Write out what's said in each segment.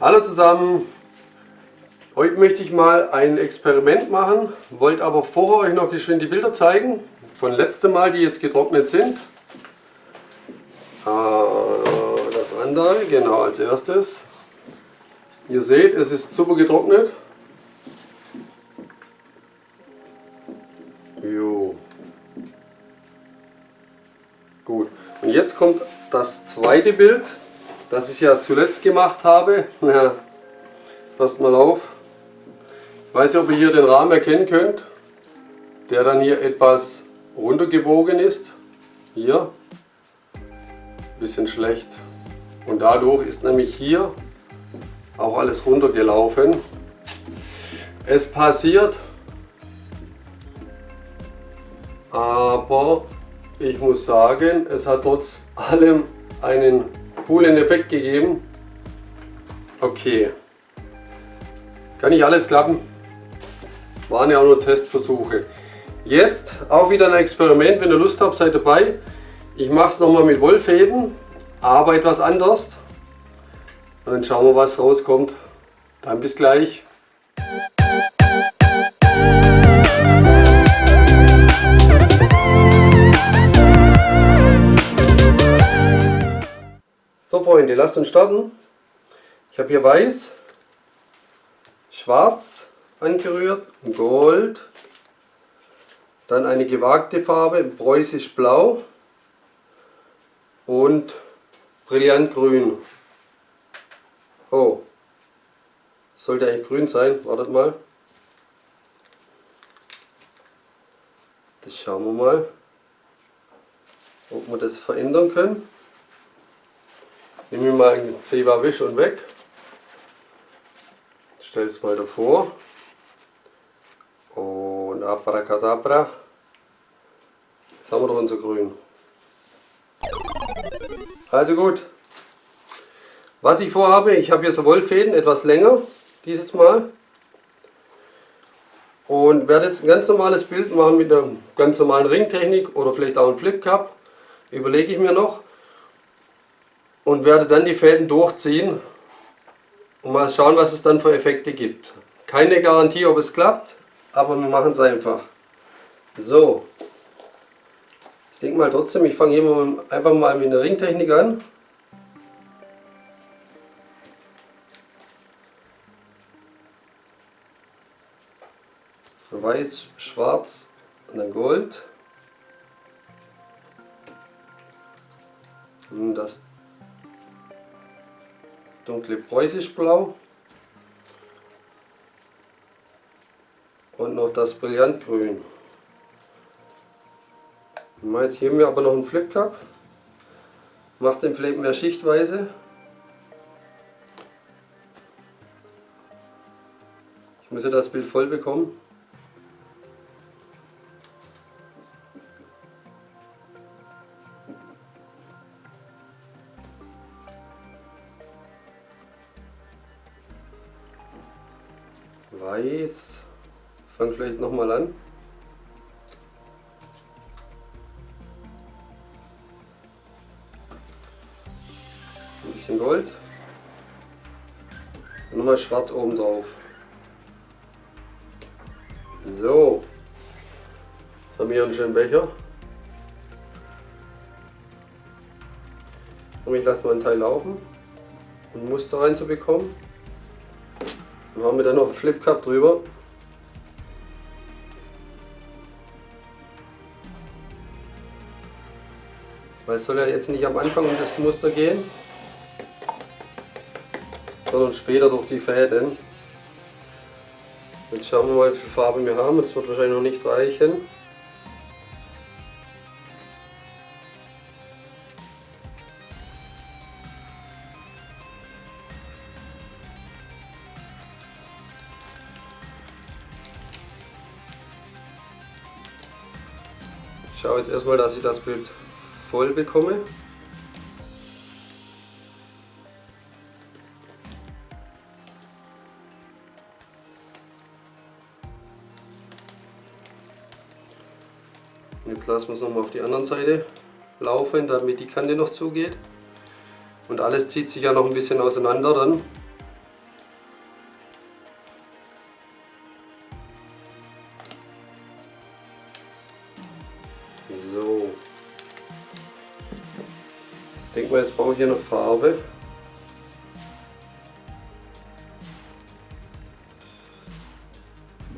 Hallo zusammen! Heute möchte ich mal ein Experiment machen, wollte aber vorher euch noch geschwind die Bilder zeigen, von letztem Mal, die jetzt getrocknet sind. Ah, das andere, genau als erstes. Ihr seht, es ist super getrocknet. Jo. Gut, und jetzt kommt das zweite Bild, das ich ja zuletzt gemacht habe. Ja, passt mal auf. Ich weiß nicht, ob ihr hier den Rahmen erkennen könnt, der dann hier etwas runtergebogen ist. Hier. Bisschen schlecht. Und dadurch ist nämlich hier auch alles runtergelaufen. Es passiert, aber ich muss sagen, es hat trotz allem einen coolen Effekt gegeben. Okay, kann nicht alles klappen. Waren ja auch nur Testversuche. Jetzt auch wieder ein Experiment, wenn ihr Lust habt, seid dabei. Ich mache es nochmal mit Wollfäden, aber etwas anders. Und dann schauen wir, was rauskommt. Dann bis gleich. So Freunde, lasst uns starten. Ich habe hier weiß, schwarz angerührt, gold, dann eine gewagte Farbe, preußisch blau und brillantgrün. Oh, sollte eigentlich grün sein, wartet mal. Das schauen wir mal, ob wir das verändern können. Nehmen wir mal einen Zewa Wisch und weg. Stell es mal davor. Und abracadabra. Jetzt haben wir doch unser Grün. Also gut. Was ich vorhabe, ich habe hier so Wollfäden, etwas länger dieses Mal. Und werde jetzt ein ganz normales Bild machen mit einer ganz normalen Ringtechnik oder vielleicht auch einem Flip Cup. Überlege ich mir noch und werde dann die Fäden durchziehen und mal schauen, was es dann für Effekte gibt. Keine Garantie, ob es klappt, aber wir machen es einfach. So, ich denke mal trotzdem, ich fange hier einfach mal mit einer Ringtechnik an. Weiß, Schwarz und dann Gold. Und das dunkle preußisch-blau und noch das Brillantgrün. Jetzt hier haben wir aber noch einen Flip Cup. Macht den Flip mehr schichtweise. Ich muss ja das Bild voll bekommen. Vielleicht nochmal an. Ein bisschen Gold. Und nochmal schwarz oben drauf. So. Haben wir einen schönen Becher. Und ich lasse mal einen Teil laufen, um Muster reinzubekommen. Dann haben wir da noch einen Flip Cup drüber. Weil es soll ja jetzt nicht am Anfang um das Muster gehen, sondern später durch die Fäden. Jetzt schauen wir mal, wie viel Farbe wir haben. Das wird wahrscheinlich noch nicht reichen. Ich schaue jetzt erstmal, dass ich das Bild voll bekomme. Jetzt lassen wir es nochmal auf die anderen Seite laufen, damit die Kante noch zugeht. Und alles zieht sich ja noch ein bisschen auseinander dann. Hier noch Farbe.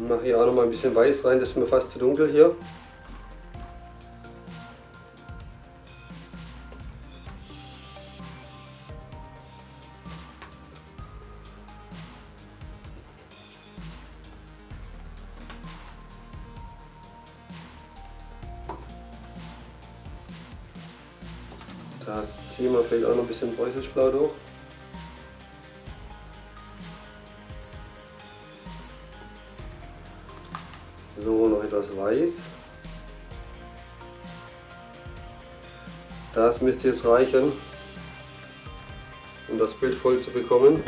Mache hier auch noch mal ein bisschen weiß rein, das ist mir fast zu dunkel hier. Da ziehen wir vielleicht auch noch ein bisschen Preußischblau durch. So, noch etwas weiß. Das müsste jetzt reichen, um das Bild voll zu bekommen.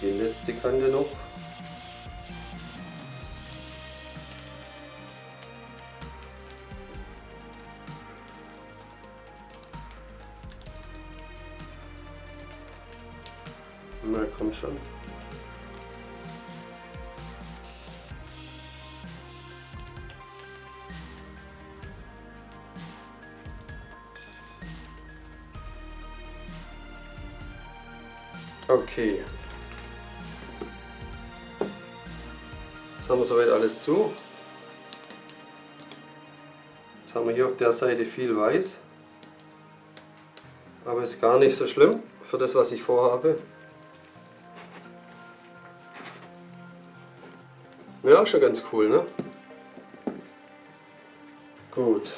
Die letzte Kante noch. Na komm schon. Okay. Jetzt haben wir soweit alles zu. Jetzt haben wir hier auf der Seite viel weiß. Aber ist gar nicht so schlimm für das, was ich vorhabe. Ja, schon ganz cool, ne? Gut.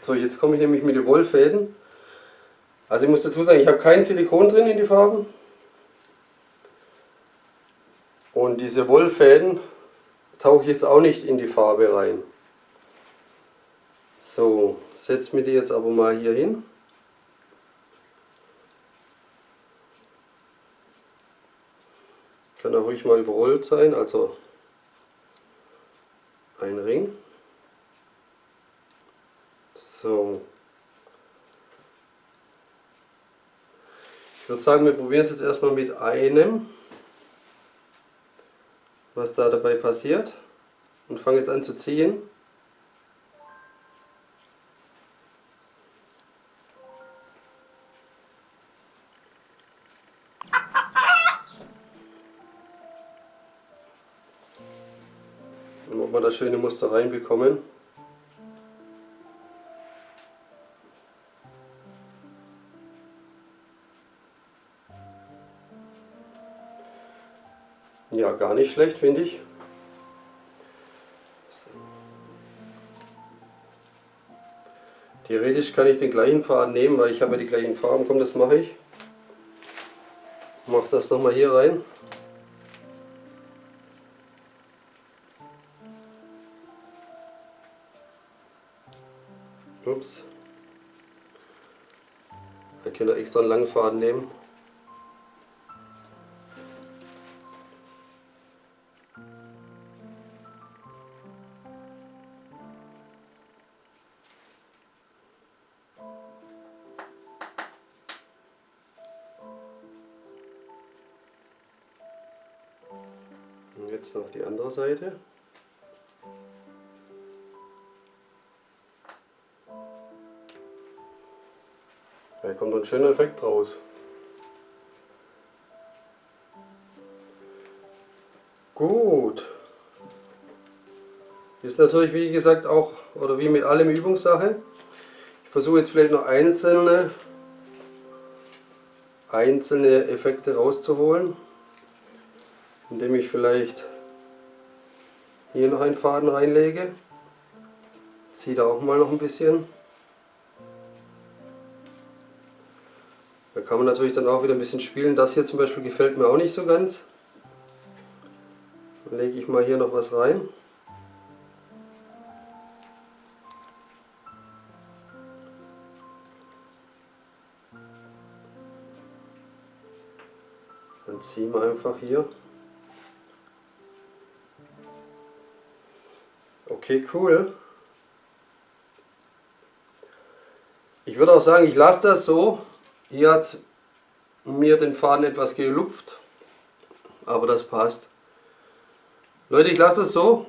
So, jetzt komme ich nämlich mit den Wollfäden. Also ich muss dazu sagen, ich habe kein Silikon drin in die Farben. Und diese Wollfäden tauche ich jetzt auch nicht in die Farbe rein. So, setze mir die jetzt aber mal hier hin. Kann auch ruhig mal überrollt sein, also ein Ring. So. Ich würde sagen, wir probieren es jetzt erstmal mit einem, was da dabei passiert und fangen jetzt an zu ziehen. Und ob wir das schöne Muster reinbekommen. Ja, gar nicht schlecht, finde ich. Theoretisch kann ich den gleichen Faden nehmen, weil ich habe ja die gleichen Farben. Komm, das mache ich. Mach das nochmal hier rein. Ups. Ich kann da extra einen langen Faden nehmen. Jetzt noch die andere Seite. Da kommt ein schöner Effekt raus. Gut. Ist natürlich wie gesagt auch, oder wie mit allem Übungssache. Ich versuche jetzt vielleicht noch einzelne, einzelne Effekte rauszuholen, indem ich vielleicht hier noch einen Faden reinlege. Ziehe da auch mal noch ein bisschen. Da kann man natürlich dann auch wieder ein bisschen spielen. Das hier zum Beispiel gefällt mir auch nicht so ganz. Dann lege ich mal hier noch was rein. Dann ziehen wir einfach hier. Okay, cool. Ich würde auch sagen, ich lasse das so. Hier hat mir den Faden etwas gelupft, aber das passt. Leute, ich lasse es so.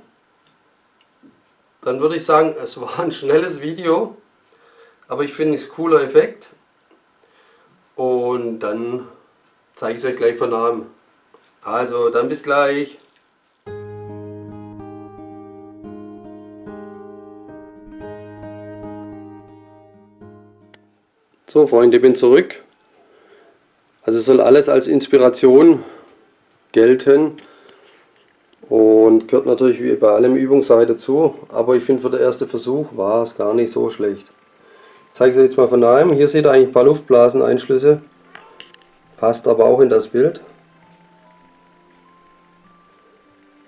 Dann würde ich sagen, es war ein schnelles Video, aber ich finde es cooler Effekt. Und dann zeige ich es euch gleich von Namen. Also, dann bis gleich. So Freunde, ich bin zurück. Also soll alles als Inspiration gelten und gehört natürlich wie bei allem Übungssache dazu, aber ich finde für den ersten Versuch war es gar nicht so schlecht. Ich zeige es euch jetzt mal von daheim. Hier seht ihr eigentlich ein paar Luftblaseneinschlüsse, passt aber auch in das Bild.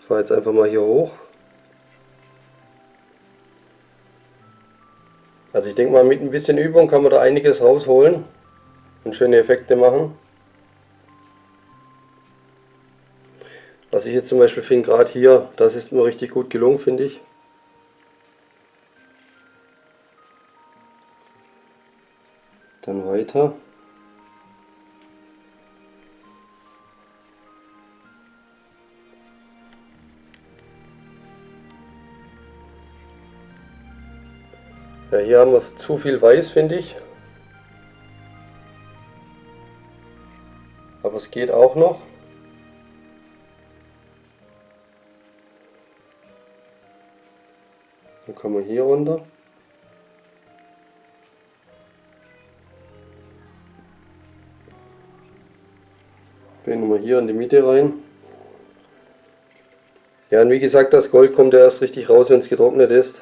Ich fahre jetzt einfach mal hier hoch. Also ich denke mal, mit ein bisschen Übung kann man da einiges rausholen und schöne Effekte machen. Was ich jetzt zum Beispiel finde, gerade hier, das ist mir richtig gut gelungen, finde ich. Dann weiter. Ja, hier haben wir zu viel Weiß, finde ich. Aber es geht auch noch. Dann kommen wir hier runter. Gehen wir hier in die Mitte rein. Ja, und wie gesagt, das Gold kommt ja erst richtig raus, wenn es getrocknet ist.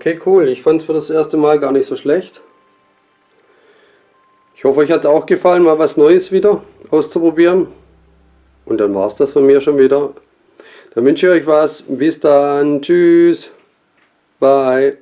Okay, cool. Ich fand es für das erste Mal gar nicht so schlecht. Ich hoffe, euch hat es auch gefallen, mal was Neues wieder auszuprobieren. Und dann war es das von mir schon wieder. Dann wünsche ich euch was. Bis dann. Tschüss. Bye.